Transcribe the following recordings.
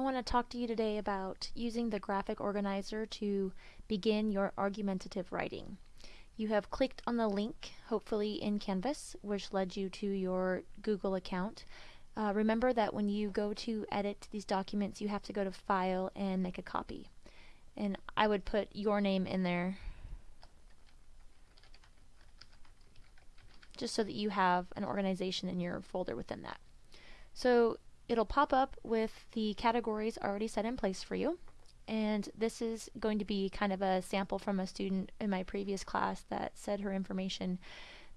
I want to talk to you today about using the graphic organizer to begin your argumentative writing. You have clicked on the link, hopefully in Canvas, which led you to your Google account. Uh, remember that when you go to edit these documents, you have to go to File and make a copy. And I would put your name in there just so that you have an organization in your folder within that. So it'll pop up with the categories already set in place for you. And this is going to be kind of a sample from a student in my previous class that said her information.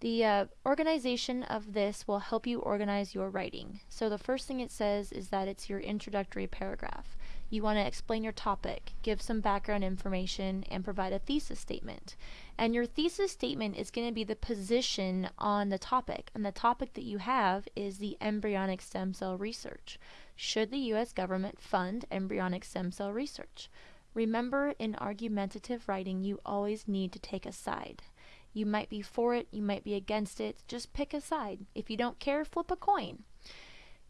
The uh, organization of this will help you organize your writing. So the first thing it says is that it's your introductory paragraph. You want to explain your topic, give some background information, and provide a thesis statement. And your thesis statement is going to be the position on the topic. And the topic that you have is the embryonic stem cell research. Should the U.S. government fund embryonic stem cell research? Remember, in argumentative writing, you always need to take a side. You might be for it, you might be against it. Just pick a side. If you don't care, flip a coin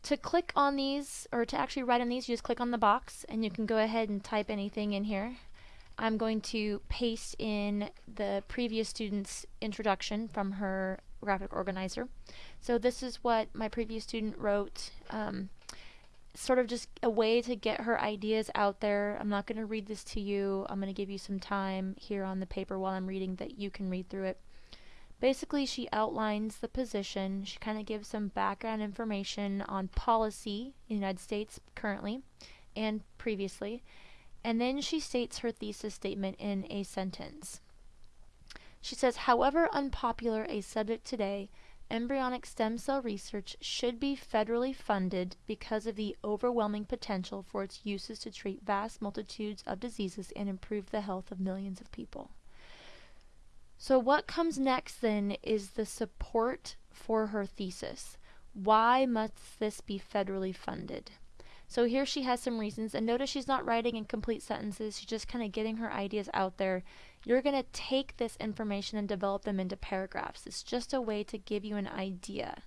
to click on these, or to actually write on these, you just click on the box and you can go ahead and type anything in here. I'm going to paste in the previous student's introduction from her graphic organizer. So this is what my previous student wrote. Um, sort of just a way to get her ideas out there. I'm not going to read this to you. I'm going to give you some time here on the paper while I'm reading that you can read through it. Basically, she outlines the position. She kind of gives some background information on policy in the United States currently and previously. And then she states her thesis statement in a sentence. She says, however unpopular a subject today, embryonic stem cell research should be federally funded because of the overwhelming potential for its uses to treat vast multitudes of diseases and improve the health of millions of people. So what comes next then is the support for her thesis. Why must this be federally funded? So here she has some reasons, and notice she's not writing in complete sentences, she's just kind of getting her ideas out there. You're going to take this information and develop them into paragraphs. It's just a way to give you an idea.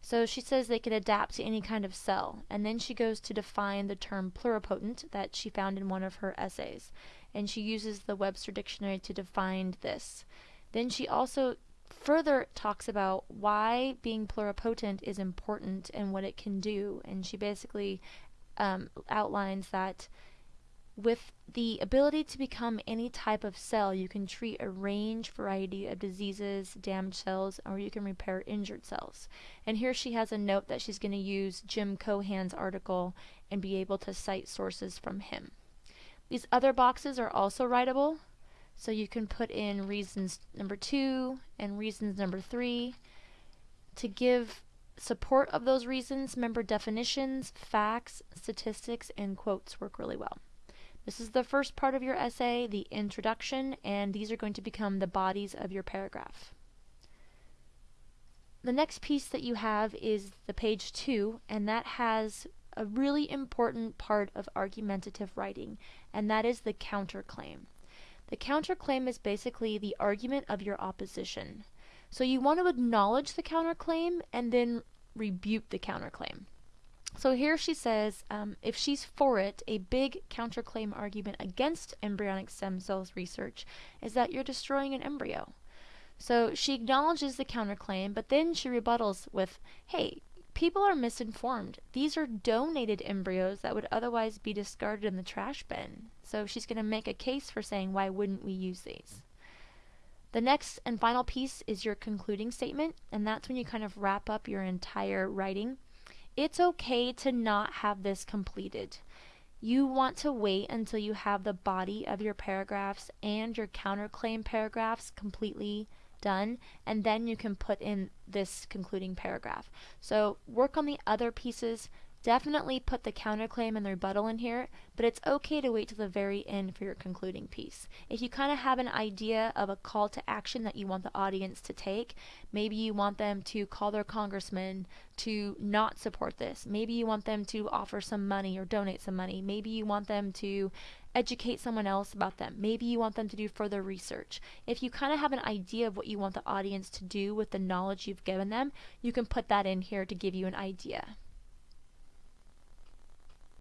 So she says they can adapt to any kind of cell, and then she goes to define the term pluripotent that she found in one of her essays, and she uses the Webster Dictionary to define this. Then she also further talks about why being pluripotent is important and what it can do. And she basically um, outlines that with the ability to become any type of cell, you can treat a range variety of diseases, damaged cells, or you can repair injured cells. And here she has a note that she's going to use Jim Cohan's article and be able to cite sources from him. These other boxes are also writable, so you can put in reasons number two and reasons number three. To give support of those reasons, member definitions, facts, statistics, and quotes work really well. This is the first part of your essay, the introduction, and these are going to become the bodies of your paragraph. The next piece that you have is the page two, and that has a really important part of argumentative writing, and that is the counterclaim. The counterclaim is basically the argument of your opposition. So you want to acknowledge the counterclaim and then rebuke the counterclaim. So here she says um, if she's for it, a big counterclaim argument against embryonic stem cells research is that you're destroying an embryo. So she acknowledges the counterclaim, but then she rebuttals with, hey, people are misinformed. These are donated embryos that would otherwise be discarded in the trash bin. So she's going to make a case for saying, why wouldn't we use these? The next and final piece is your concluding statement, and that's when you kind of wrap up your entire writing. It's okay to not have this completed. You want to wait until you have the body of your paragraphs and your counterclaim paragraphs completely done and then you can put in this concluding paragraph. So work on the other pieces. Definitely put the counterclaim and the rebuttal in here, but it's okay to wait till the very end for your concluding piece. If you kind of have an idea of a call to action that you want the audience to take, maybe you want them to call their congressman to not support this. Maybe you want them to offer some money or donate some money. Maybe you want them to educate someone else about them. Maybe you want them to do further research. If you kind of have an idea of what you want the audience to do with the knowledge you've given them, you can put that in here to give you an idea.